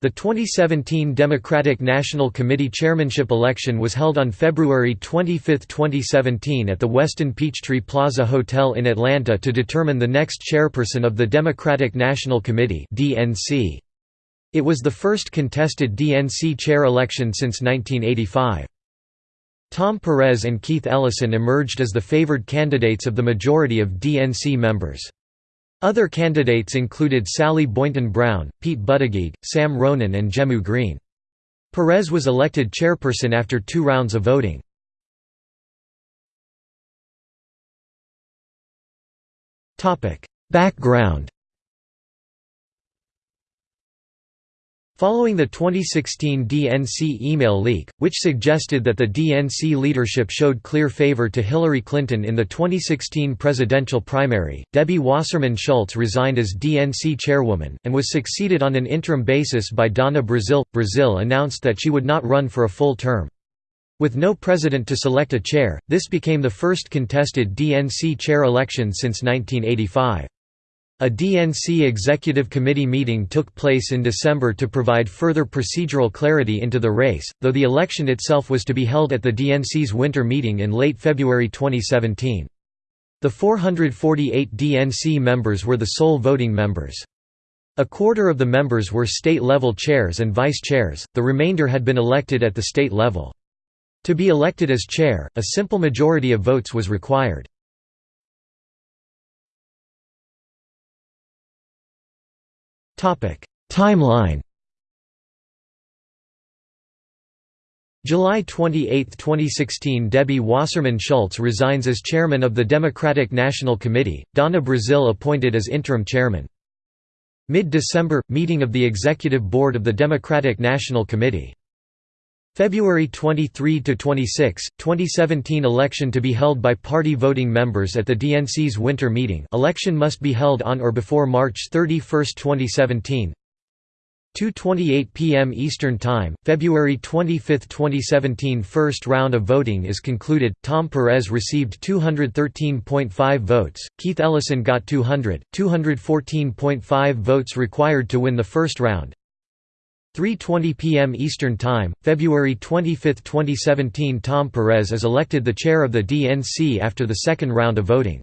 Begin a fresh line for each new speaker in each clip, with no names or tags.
The 2017 Democratic National Committee chairmanship election was held on February 25, 2017 at the Westin Peachtree Plaza Hotel in Atlanta to determine the next chairperson of the Democratic National Committee It was the first contested DNC chair election since 1985. Tom Perez and Keith Ellison emerged as the favored candidates of the majority of DNC members. Other candidates included Sally Boynton Brown, Pete Buttigieg, Sam Ronan and Jehmu Greene. Perez was elected chairperson after two rounds of voting. Background Following the 2016 DNC email leak, which suggested that the DNC leadership showed clear favor to Hillary Clinton in the 2016 presidential primary, Debbie Wasserman Schultz resigned as DNC chairwoman, and was succeeded on an interim basis by Donna Brazile. Brazile announced that she would not run for a full term. With no president to select a chair, this became the first contested DNC chair election since 1985. A DNC Executive Committee meeting took place in December to provide further procedural clarity into the race, though the election itself was to be held at the DNC's winter meeting in late February 2017. The 448 DNC members were the sole voting members. A quarter of the members were state-level chairs and vice-chairs, the remainder had been elected at the state level. To be elected as chair, a simple majority of votes was required. Timeline July 28, 2016 Debbie Wasserman Schultz resigns as chairman of the Democratic National Committee, Donna Brazile appointed as interim chairman. Mid-December – Meeting of the Executive Board of the Democratic National Committee February 23 to 26, 2017 election to be held by party voting members at the DNC's winter meeting. Election must be held on or before March 31, 2017 2:28 p.m. Eastern Time, February 25, 2017 First round of voting is concluded, Tom Perez received 213.5 votes, Keith Ellison got 200, 214.5 votes required to win the first round, 3.20 p.m. Eastern Time, February 25, 2017 Tom Perez is elected the chair of the DNC after the second round of voting.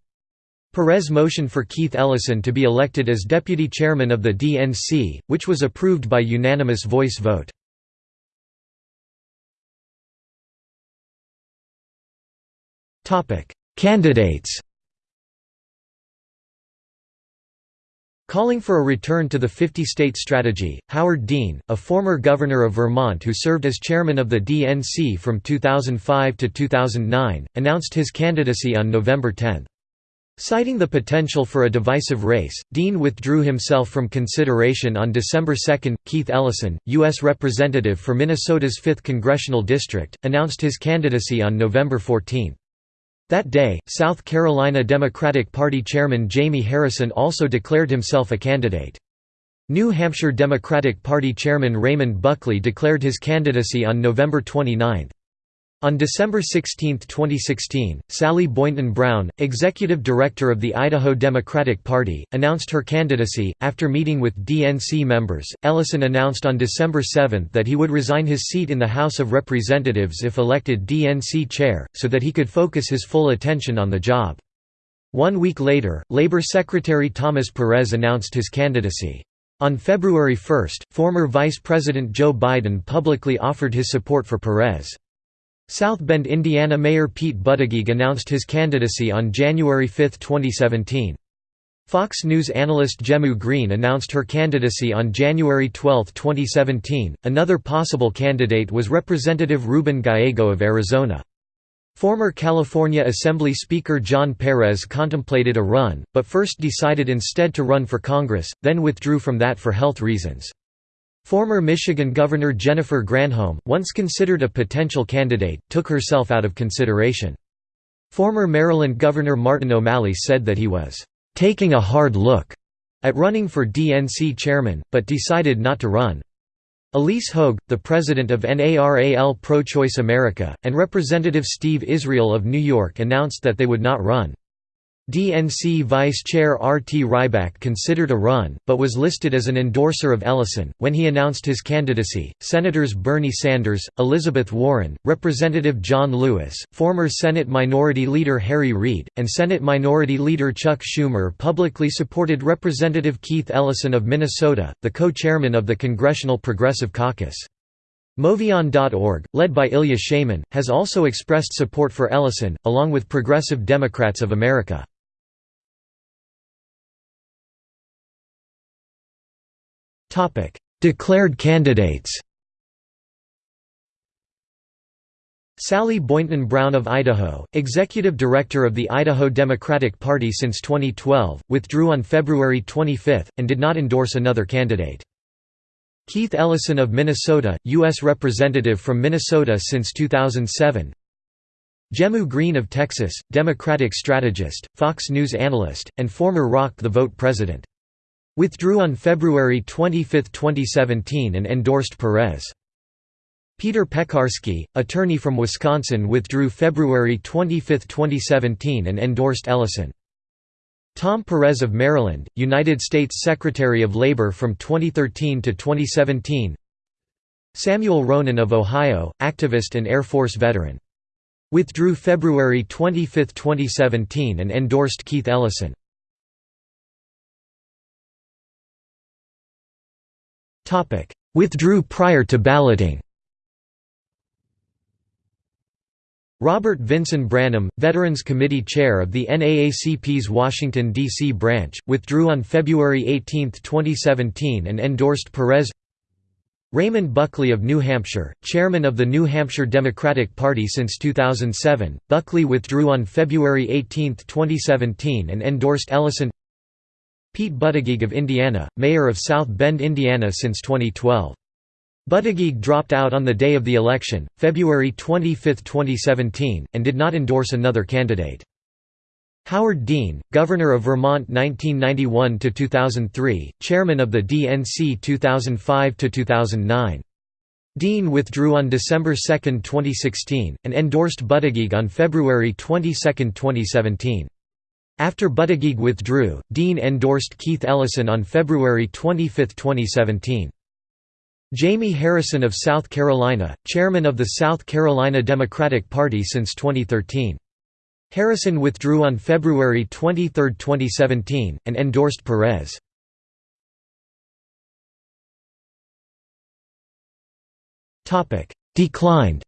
Perez motioned for Keith Ellison to be elected as deputy chairman of the DNC, which was approved by unanimous voice vote. Candidates Calling for a return to the 50-state strategy, Howard Dean, a former governor of Vermont who served as chairman of the DNC from 2005 to 2009, announced his candidacy on November 10. Citing the potential for a divisive race, Dean withdrew himself from consideration on December 2. Keith Ellison, U.S. Representative for Minnesota's 5th Congressional District, announced his candidacy on November 14. That day, South Carolina Democratic Party Chairman Jamie Harrison also declared himself a candidate. New Hampshire Democratic Party Chairman Raymond Buckley declared his candidacy on November 29. On December 16, 2016, Sally Boynton Brown, executive director of the Idaho Democratic Party, announced her candidacy. After meeting with DNC members, Ellison announced on December 7 that he would resign his seat in the House of Representatives if elected DNC chair, so that he could focus his full attention on the job. One week later, Labor Secretary Thomas Perez announced his candidacy. On February 1, former Vice President Joe Biden publicly offered his support for Perez. South Bend, Indiana Mayor Pete Buttigieg announced his candidacy on January 5, 2017. Fox News analyst Jehmu Greene announced her candidacy on January 12, 2017. Another possible candidate was Representative Ruben Gallego of Arizona. Former California Assembly Speaker John Perez contemplated a run, but first decided instead to run for Congress, then withdrew from that for health reasons. Former Michigan Governor Jennifer Granholm, once considered a potential candidate, took herself out of consideration. Former Maryland Governor Martin O'Malley said that he was «taking a hard look» at running for DNC chairman, but decided not to run. Ilyse Hogue, the president of NARAL Pro-Choice America, and Representative Steve Israel of New York announced that they would not run. DNC Vice Chair R. T. Rybak considered a run, but was listed as an endorser of Ellison. When he announced his candidacy, Senators Bernie Sanders, Elizabeth Warren, Representative John Lewis, former Senate Minority Leader Harry Reid, and Senate Minority Leader Chuck Schumer publicly supported Representative Keith Ellison of Minnesota, the co-chairman of the Congressional Progressive Caucus. MoveOn.org, led by Ilya Sheyman, has also expressed support for Ellison, along with Progressive Democrats of America. Declared candidates Sally Boynton Brown of Idaho, executive director of the Idaho Democratic Party since 2012, withdrew on February 25, and did not endorse another candidate. Keith Ellison of Minnesota, U.S. Representative from Minnesota since 2007 Jehmu Greene of Texas, Democratic strategist, Fox News analyst, and former Rock the Vote president. Withdrew on February 25, 2017 and endorsed Perez. Peter Peckarsky, attorney from Wisconsin withdrew February 25, 2017 and endorsed Ellison. Tom Perez of Maryland, United States Secretary of Labor from 2013 to 2017 Samuel Ronan of Ohio, activist and Air Force veteran. Withdrew February 25, 2017 and endorsed Keith Ellison. Withdrew prior to balloting. Robert Vinson Brannum, Veterans Committee Chair of the NAACP's Washington, D.C. branch, withdrew on February 18, 2017 and endorsed Perez. Raymond Buckley of New Hampshire, chairman of the New Hampshire Democratic Party since 2007, Buckley withdrew on February 18, 2017 and endorsed Ellison Pete Buttigieg of Indiana, mayor of South Bend, Indiana since 2012. Buttigieg dropped out on the day of the election, February 25, 2017, and did not endorse another candidate. Howard Dean, Governor of Vermont 1991–2003, Chairman of the DNC 2005–2009. Dean withdrew on December 2, 2016, and endorsed Buttigieg on February 22, 2017. After Buttigieg withdrew, Dean endorsed Keith Ellison on February 25, 2017. Jamie Harrison of South Carolina, chairman of the South Carolina Democratic Party since 2013. Harrison withdrew on February 23, 2017, and endorsed Perez. Declined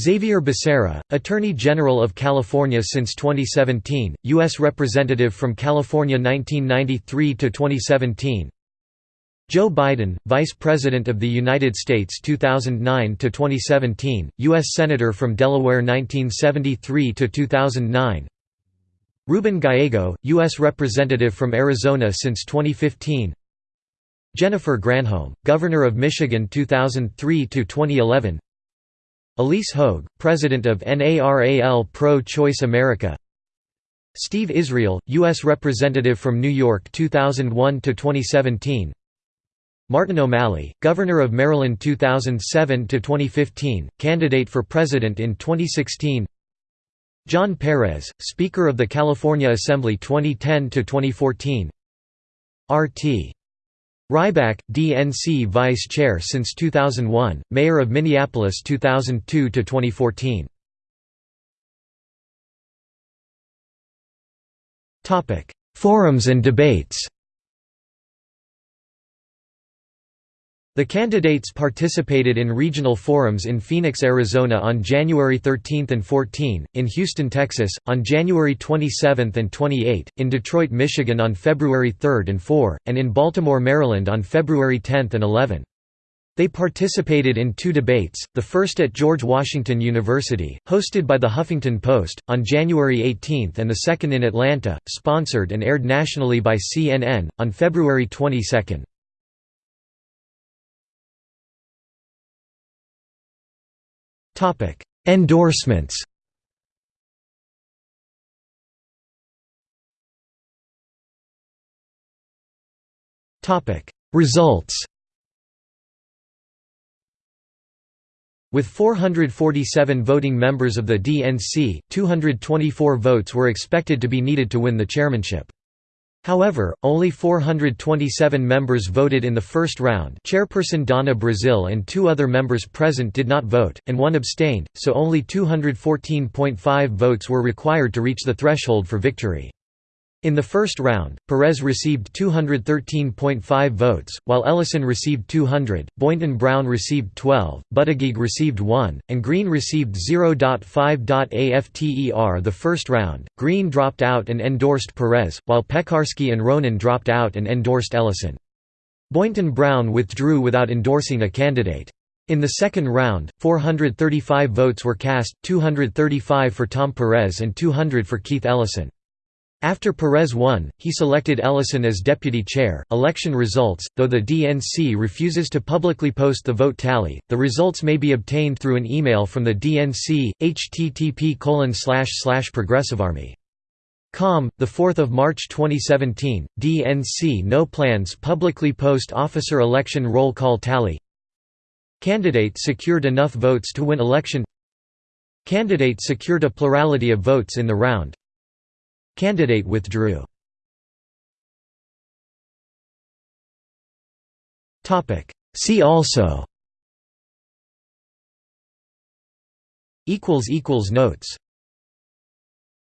Xavier Becerra, Attorney General of California since 2017, U.S. Representative from California 1993 to 2017. Joe Biden, Vice President of the United States 2009 to 2017, U.S. Senator from Delaware 1973 to 2009. Ruben Gallego, U.S. Representative from Arizona since 2015. Jennifer Granholm, Governor of Michigan 2003 to 2011. Ilyse Hogue, President of NARAL Pro-Choice America Steve Israel, U.S. Representative from New York 2001–2017 Martin O'Malley, Governor of Maryland 2007–2015, candidate for President in 2016 John Perez, Speaker of the California Assembly 2010–2014 R.T. Rybak, DNC Vice Chair since 2001, Mayor of Minneapolis 2002 to 2014. Topic: Forums and debates. The candidates participated in regional forums in Phoenix, Arizona on January 13 and 14, in Houston, Texas, on January 27 and 28, in Detroit, Michigan on February 3 and 4, and in Baltimore, Maryland on February 10 and 11. They participated in two debates, the first at George Washington University, hosted by the Huffington Post, on January 18 and the second in Atlanta, sponsored and aired nationally by CNN, on February 22. Endorsements. Results. With 447 voting members of the DNC, 224 votes were expected to be needed to win the chairmanship. However, only 427 members voted in the first round chairperson Donna Brazile and two other members present did not vote, and one abstained, so only 214.5 votes were required to reach the threshold for victory. In the first round, Perez received 213.5 votes, while Ellison received 200, Boynton Brown received 12, Buttigieg received 1, and Greene received 0.5. The first round, Greene dropped out and endorsed Perez, while Peckarsky and Ronan dropped out and endorsed Ellison. Boynton Brown withdrew without endorsing a candidate. In the second round, 435 votes were cast, 235 for Tom Perez and 200 for Keith Ellison. After Perez won, he selected Ellison as deputy chair. Election results Though the DNC refuses to publicly post the vote tally, the results may be obtained through an email from the DNC, http progressivearmy. Com, 4 March 2017, DNC no plans publicly post officer election roll call tally Candidate secured enough votes to win election Candidate secured a plurality of votes in the round Candidate withdrew. See also. Notes